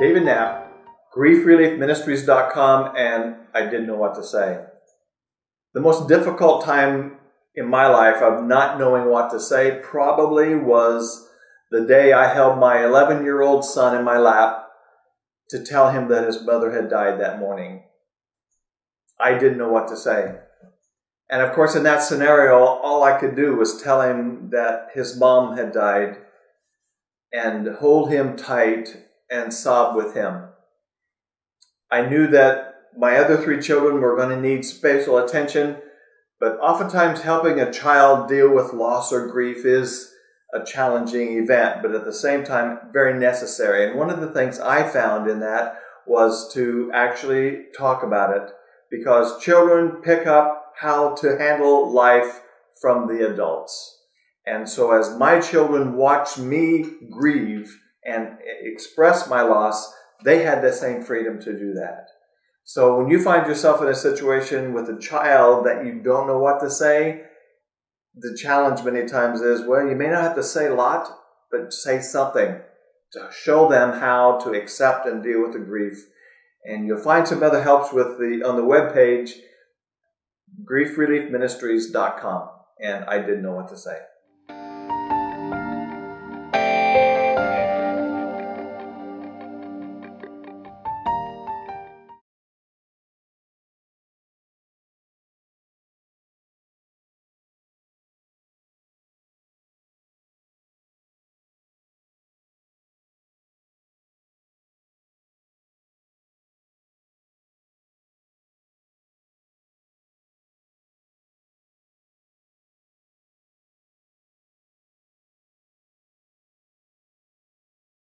David Knapp, griefreliefministries.com, and I didn't know what to say. The most difficult time in my life of not knowing what to say probably was the day I held my 11 year old son in my lap to tell him that his mother had died that morning. I didn't know what to say. And of course, in that scenario, all I could do was tell him that his mom had died and hold him tight and sob with him. I knew that my other three children were going to need special attention, but oftentimes helping a child deal with loss or grief is a challenging event, but at the same time, very necessary. And one of the things I found in that was to actually talk about it because children pick up how to handle life from the adults. And so as my children watched me grieve and express my loss, they had the same freedom to do that. So when you find yourself in a situation with a child that you don't know what to say, the challenge many times is, well, you may not have to say a lot, but say something to show them how to accept and deal with the grief. And you'll find some other helps with the on the web page, griefreliefministries.com. And I didn't know what to say.